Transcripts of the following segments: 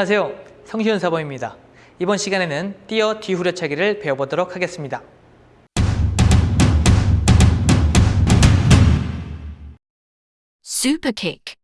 안녕하세요. 성시현 사범입니다. 이번 시간에는 띄어 뒤후려차기를 배워보도록 하겠습니다. Kick.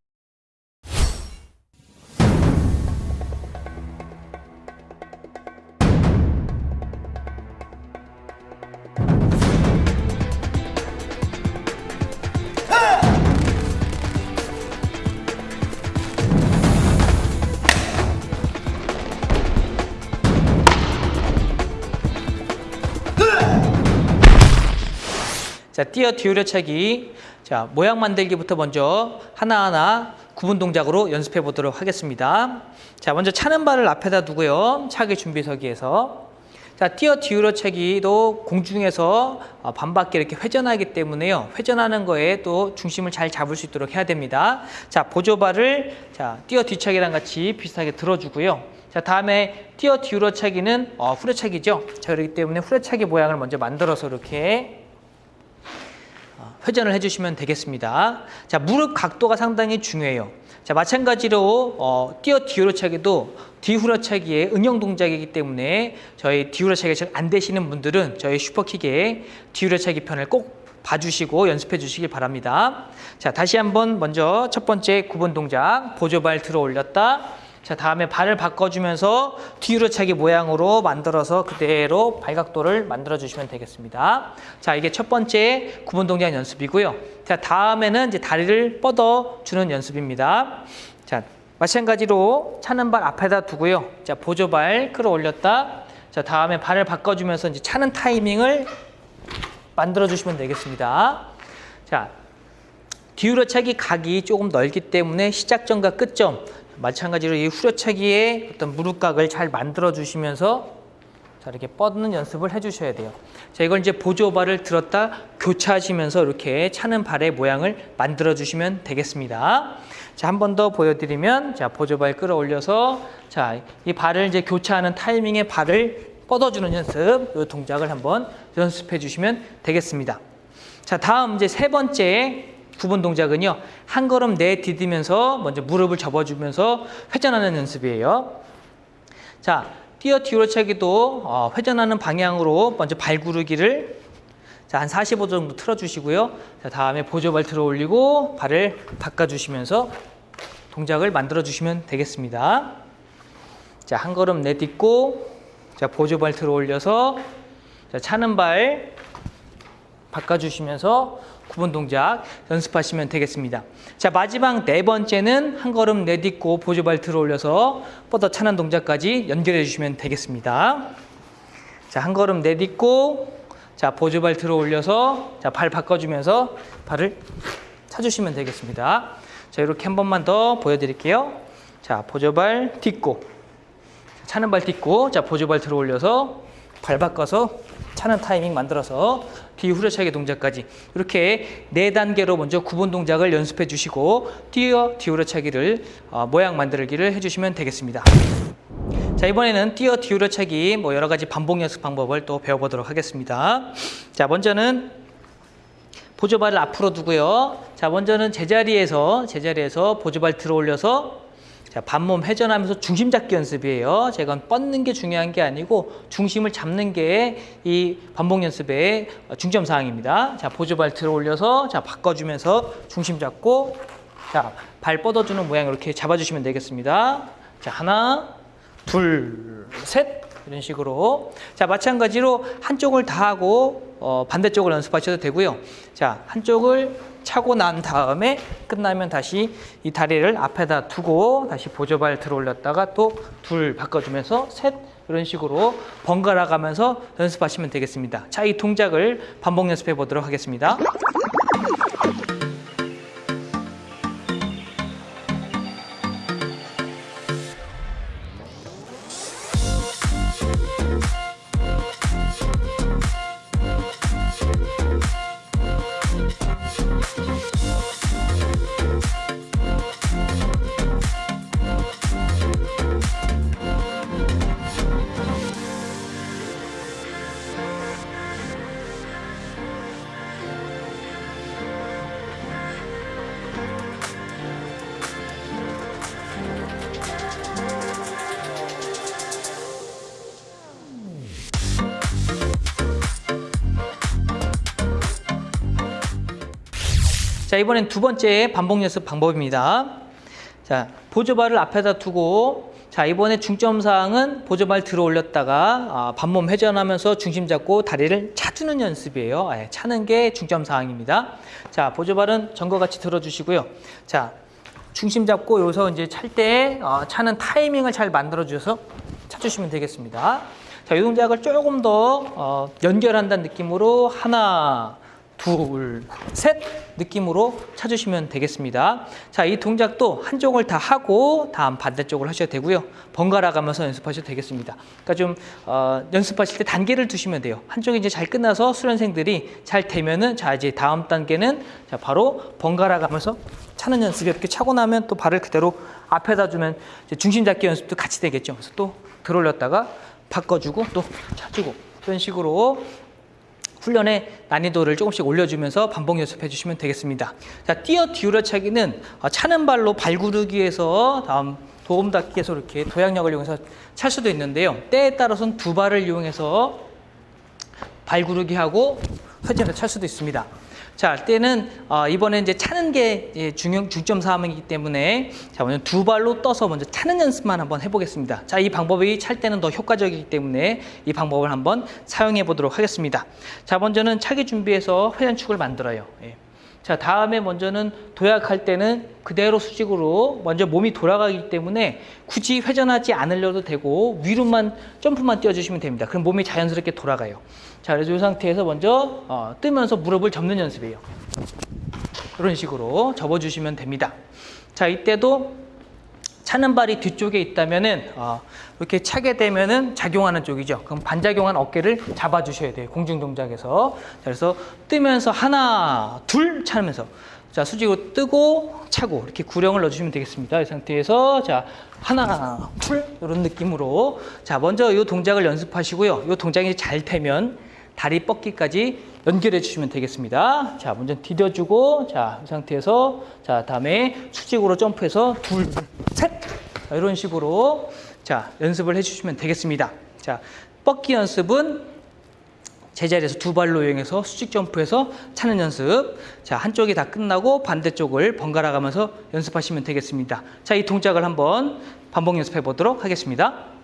자, 띄어 뒤후려차기. 자, 모양 만들기부터 먼저 하나하나 구분 동작으로 연습해 보도록 하겠습니다. 자, 먼저 차는 발을 앞에다 두고요. 차기 준비서기에서. 자, 띄어 뒤후려차기도 공중에서 어, 반바퀴 이렇게 회전하기 때문에요. 회전하는 거에 또 중심을 잘 잡을 수 있도록 해야 됩니다. 자, 보조발을 자, 띄어 뒤차기랑 같이 비슷하게 들어주고요. 자, 다음에 띄어 뒤후려차기는 어, 후려차기죠. 자, 그렇기 때문에 후려차기 모양을 먼저 만들어서 이렇게 회전을 해주시면 되겠습니다. 자, 무릎 각도가 상당히 중요해요. 자, 마찬가지로 어, 뛰어 뒤후려차기도 뒤후려차기의 응용 동작이기 때문에 저희 뒤후려차기가 잘안 되시는 분들은 저희 슈퍼킥의 뒤후려차기 편을 꼭 봐주시고 연습해 주시길 바랍니다. 자, 다시 한번 먼저 첫 번째 구분 동작 보조발 들어 올렸다. 자, 다음에 발을 바꿔주면서 뒤로 차기 모양으로 만들어서 그대로 발각도를 만들어 주시면 되겠습니다. 자, 이게 첫 번째 구분 동작 연습이고요. 자, 다음에는 이제 다리를 뻗어 주는 연습입니다. 자, 마찬가지로 차는 발 앞에다 두고요. 자, 보조발 끌어올렸다. 자, 다음에 발을 바꿔주면서 이제 차는 타이밍을 만들어 주시면 되겠습니다. 자, 뒤로 차기 각이 조금 넓기 때문에 시작점과 끝점 마찬가지로 이 후려차기의 어떤 무릎각을 잘 만들어 주시면서 자 이렇게 뻗는 연습을 해주셔야 돼요. 자 이걸 이제 보조발을 들었다 교차하시면서 이렇게 차는 발의 모양을 만들어 주시면 되겠습니다. 자 한 번 더 보여드리면 자 보조발 끌어올려서 자 이 발을 이제 교차하는 타이밍에 발을 뻗어주는 연습 이 동작을 한번 연습해 주시면 되겠습니다. 자 다음 이제 세 번째 구분 동작은요. 한 걸음 내디디면서 먼저 무릎을 접어주면서 회전하는 연습이에요. 자, 뛰어 뒤로 차기도 어, 회전하는 방향으로 먼저 발구르기를 자, 한 45도 정도 틀어주시고요. 자, 다음에 보조발 들어 올리고 발을 바꿔주시면서 동작을 만들어 주시면 되겠습니다. 자, 한 걸음 내딛고 자, 보조발 들어 올려서 자, 차는 발 바꿔주시면서 구분 동작 연습하시면 되겠습니다. 자 마지막 네 번째는 한 걸음 내딛고 보조발 들어 올려서 뻗어 차는 동작까지 연결해 주시면 되겠습니다. 자 한 걸음 내딛고 자 보조발 들어 올려서 자 발 바꿔주면서 발을 차주시면 되겠습니다. 자 이렇게 한 번만 더 보여드릴게요. 자 보조발 딛고 차는 발 딛고 자 보조발 들어 올려서 발 바꿔서 차는 타이밍 만들어서 뒤 후려차기 동작까지 이렇게 네 단계로 먼저 구분 동작을 연습해 주시고 뛰어 뒤 후려차기를 어, 모양 만들기를 해주시면 되겠습니다. 자 이번에는 뛰어 뒤 후려차기 뭐 여러 가지 반복 연습 방법을 또 배워보도록 하겠습니다. 자 먼저는 보조발을 앞으로 두고요. 자 먼저는 제자리에서 제자리에서 보조발 들어 올려서 자, 반몸 회전하면서 중심 잡기 연습이에요. 제가 뻗는 게 중요한 게 아니고 중심을 잡는 게 이 반복 연습의 중점 사항입니다. 자, 보조발 들어 올려서 자, 바꿔주면서 중심 잡고 자, 발 뻗어주는 모양 이렇게 잡아주시면 되겠습니다. 자, 하나, 둘, 셋. 이런 식으로. 자, 마찬가지로 한쪽을 다 하고 어, 반대쪽을 연습하셔도 되고요. 자, 한쪽을 차고 난 다음에 끝나면 다시 이 다리를 앞에다 두고 다시 보조발 들어 올렸다가 또 둘 바꿔주면서 셋 이런 식으로 번갈아 가면서 연습하시면 되겠습니다. 자, 이 동작을 반복 연습해 보도록 하겠습니다. 자, 이번엔 두 번째 반복 연습 방법입니다. 자, 보조발을 앞에다 두고 자, 이번에 중점 사항은 보조발 들어 올렸다가 아, 반몸 회전하면서 중심 잡고 다리를 차주는 연습이에요. 예, 차는 게 중점 사항입니다. 자, 보조발은 전과 같이 들어 주시고요. 자, 중심 잡고 여기서 이제 찰때 어, 차는 타이밍을 잘 만들어 주셔서 차주시면 되겠습니다. 자, 이 동작을 조금 더 어, 연결한다는 느낌으로 하나, 둘, 셋 느낌으로 찾으시면 되겠습니다. 자, 이 동작도 한쪽을 다 하고 다음 반대쪽을 하셔도 되고요. 번갈아 가면서 연습하셔도 되겠습니다. 그러니까 좀 어, 연습하실 때 단계를 두시면 돼요. 한쪽이 이제 잘 끝나서 수련생들이 잘 되면은 자 이제 다음 단계는 자 바로 번갈아 가면서 차는 연습 이렇게 차고 나면 또 발을 그대로 앞에다 주면 이제 중심 잡기 연습도 같이 되겠죠. 그래서 또 들어올렸다가 바꿔주고 또 차주고 이런 식으로 훈련의 난이도를 조금씩 올려주면서 반복 연습해 주시면 되겠습니다. 자, 뛰어 뒤우려차기는 어, 차는 발로 발구르기에서 다음 도움 닫기에서 이렇게 도약력을 이용해서 찰 수도 있는데요. 때에 따라서는 두 발을 이용해서 발구르기하고 회전을 찰 수도 있습니다. 자, 때는 어, 이번에 이제 차는 게 예, 중요 중점 사항이기 때문에 자, 먼저 두 발로 떠서 먼저 차는 연습만 한번 해보겠습니다. 자, 이 방법이 찰 때는 더 효과적이기 때문에 이 방법을 한번 사용해 보도록 하겠습니다. 자, 먼저는 차기 준비해서 회전축을 만들어요. 예. 자, 다음에 먼저는 도약할 때는 그대로 수직으로 먼저 몸이 돌아가기 때문에 굳이 회전하지 않으려도 되고 위로만 점프만 띄워주시면 됩니다. 그럼 몸이 자연스럽게 돌아가요. 자, 그래서 이 상태에서 먼저 어, 뜨면서 무릎을 접는 연습이에요. 이런 식으로 접어주시면 됩니다. 자, 이때도 차는 발이 뒤쪽에 있다면은 어, 이렇게 차게 되면은 작용하는 쪽이죠. 그럼 반작용한 어깨를 잡아주셔야 돼요. 공중 동작에서. 자, 그래서 뜨면서 하나, 둘 차면서 자 수직으로 뜨고 차고 이렇게 구령을 넣어주시면 되겠습니다. 이 상태에서 자 하나, 둘 이런 느낌으로 자 먼저 이 동작을 연습하시고요. 이 동작이 잘 되면 다리 뻗기까지 연결해 주시면 되겠습니다. 자, 먼저 디뎌주고, 자, 이 상태에서, 자, 다음에 수직으로 점프해서 둘, 이런 식으로, 자, 연습을 해 주시면 되겠습니다. 자, 뻗기 연습은 제자리에서 두 발로 이용해서 수직 점프해서 차는 연습. 자, 한쪽이 다 끝나고 반대쪽을 번갈아 가면서 연습하시면 되겠습니다. 자, 이 동작을 한번 반복 연습해 보도록 하겠습니다.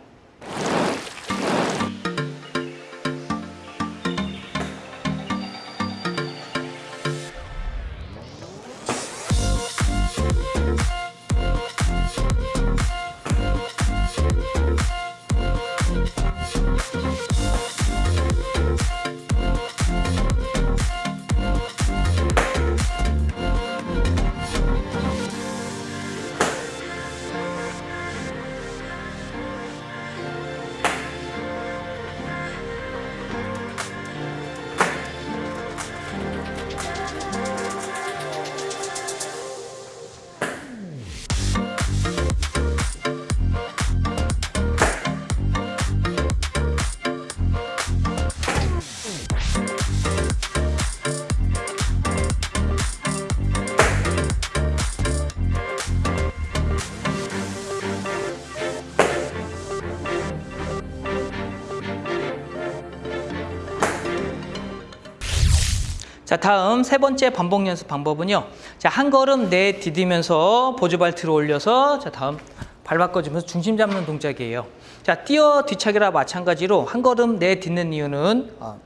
자, 다음 세 번째 반복 연습 방법은요. 자, 한 걸음 내 디디면서 보조발 들어 올려서 자, 다음 발 바꿔주면서 중심 잡는 동작이에요. 자, 뛰어 뒤차기라 마찬가지로 한 걸음 내 딛는 이유는 어,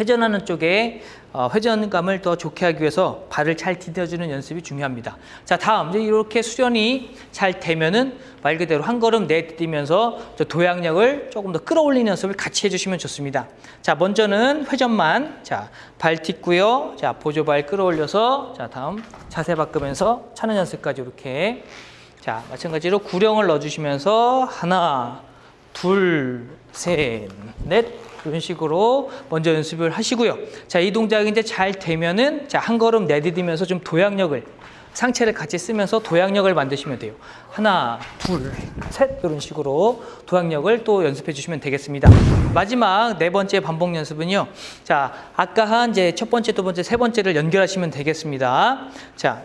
회전하는 쪽에 어, 회전감을 더 좋게 하기 위해서 발을 잘 디뎌주는 연습이 중요합니다. 자, 다음 이제 이렇게 수련이 잘 되면은 말 그대로 한 걸음 내딛으면서 도약력을 조금 더 끌어올리는 연습을 같이 해주시면 좋습니다. 자, 먼저는 회전만 자, 발 딛고요. 자, 보조발 끌어올려서 자, 다음 자세 바꾸면서 차는 연습까지 이렇게 자, 마찬가지로 구령을 넣어주시면서 하나, 둘, 셋, 넷 이런 식으로 먼저 연습을 하시고요. 자, 이 동작이 이제 잘 되면은 자, 한 걸음 내디디면서 좀 도약력을 상체를 같이 쓰면서 도약력을 만드시면 돼요. 하나, 둘, 셋 이런 식으로 도약력을 또 연습해 주시면 되겠습니다. 마지막 네 번째 반복 연습은요. 자, 아까 한 이제 첫 번째, 두 번째, 세 번째를 연결하시면 되겠습니다. 자,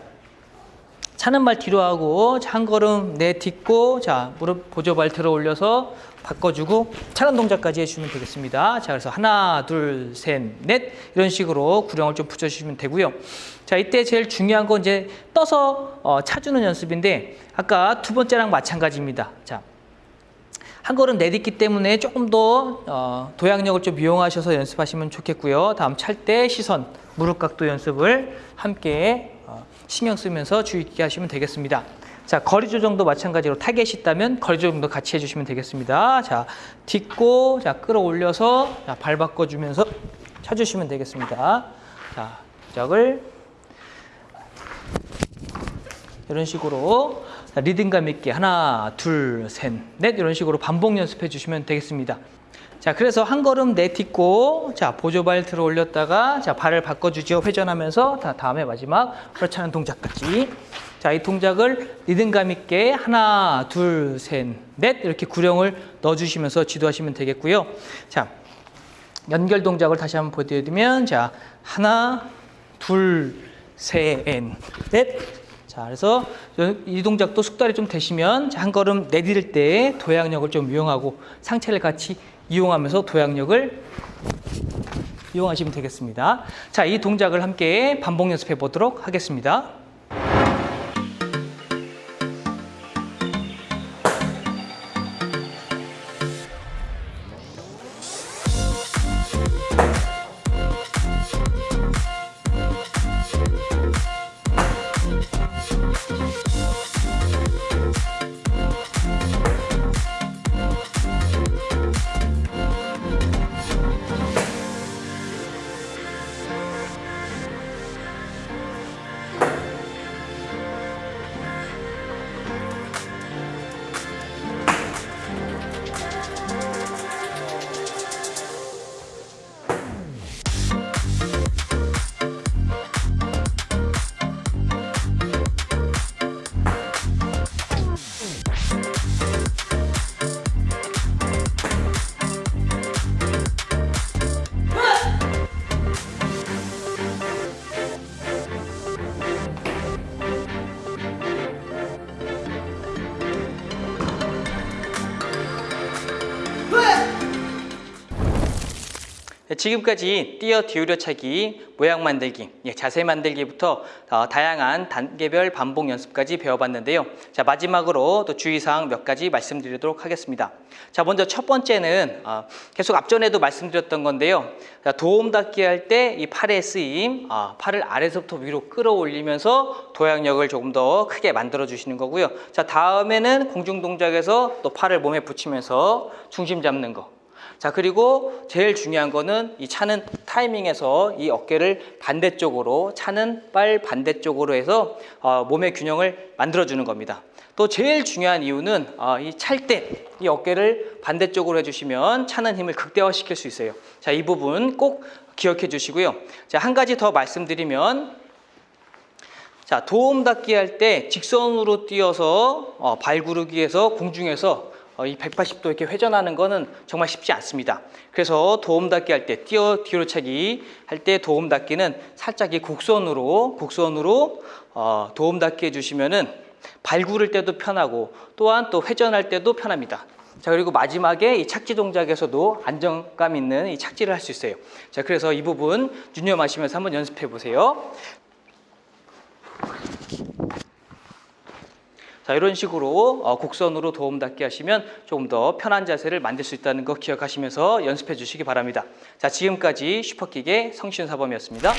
차는 발 뒤로 하고 자, 한 걸음 내딛고 자 무릎 보조발 들어 올려서 바꿔주고 차는 동작까지 해주시면 되겠습니다. 자 그래서 하나 둘 셋 넷 이런 식으로 구령을 좀 붙여주시면 되고요. 자 이때 제일 중요한 건 이제 떠서 어, 차주는 연습인데 아까 두 번째랑 마찬가지입니다. 자. 한 걸음 내딛기 때문에 조금 더 어, 도약력을 좀 이용하셔서 연습하시면 좋겠고요. 다음 찰 때 시선, 무릎 각도 연습을 함께 어, 신경 쓰면서 주의 깊게 하시면 되겠습니다. 자, 거리 조정도 마찬가지로 타겟이 있다면 거리 조정도 같이 해주시면 되겠습니다. 자, 딛고, 자, 끌어올려서, 자, 발 바꿔주면서 쳐주시면 되겠습니다. 자, 동작을 이런 식으로 리듬감 있게 하나, 둘, 셋, 넷 이런 식으로 반복 연습해 주시면 되겠습니다. 자, 그래서 한 걸음 내딛고 자, 보조발 들어 올렸다가 자, 발을 바꿔 주죠. 회전하면서 다 다음에 마지막 않은 동작까지. 자, 이 동작을 리듬감 있게 하나, 둘, 셋, 넷 이렇게 구령을 넣어 주시면서 지도하시면 되겠고요. 자, 연결 동작을 다시 한번 보여 드리면 자, 하나, 둘, 셋, 넷 자, 그래서 이 동작도 숙달이 좀 되시면 한 걸음 내디딜 때 도약력을 좀 이용하고 상체를 같이 이용하면서 도약력을 이용하시면 되겠습니다. 자, 이 동작을 함께 반복 연습해 보도록 하겠습니다. 지금까지 뛰어 기울여차기, 모양 만들기, 예, 자세 만들기부터 어, 다양한 단계별 반복 연습까지 배워봤는데요. 자 마지막으로 또 주의사항 몇 가지 말씀드리도록 하겠습니다. 자 먼저 첫 번째는 어, 계속 앞전에도 말씀드렸던 건데요. 자, 도움 닫기 할 때 이 팔의 쓰임, 어, 팔을 아래서부터 위로 끌어올리면서 도약력을 조금 더 크게 만들어 주시는 거고요. 자 다음에는 공중 동작에서 또 팔을 몸에 붙이면서 중심 잡는 거. 자 그리고 제일 중요한 거는 이 차는 타이밍에서 이 어깨를 반대쪽으로 차는 빨 반대쪽으로 해서 어, 몸의 균형을 만들어주는 겁니다. 또 제일 중요한 이유는 어, 이찰 때 이 어깨를 반대쪽으로 해주시면 차는 힘을 극대화시킬 수 있어요. 자 이 부분 꼭 기억해 주시고요. 자한 가지 더 말씀드리면 자 도움 닫기 할 때 직선으로 뛰어서 어, 발구르기에서 공중에서 어, 이 180도 이렇게 회전하는 거는 정말 쉽지 않습니다. 그래서 도움 닫기 할 때, 뛰어 뒤로 차기 할 때 도움 닫기는 살짝 이 곡선으로, 곡선으로 어, 도움 닫기 해주시면은 발 구를 때도 편하고 또한 또 회전할 때도 편합니다. 자 그리고 마지막에 이 착지 동작에서도 안정감 있는 이 착지를 할 수 있어요. 자 그래서 이 부분 유념하시면서 한번 연습해 보세요. 자 이런 식으로 어, 곡선으로 도움 닫게 하시면 조금 더 편한 자세를 만들 수 있다는 거 기억하시면서 연습해 주시기 바랍니다. 자 지금까지 슈퍼킥의 성신사범이었습니다.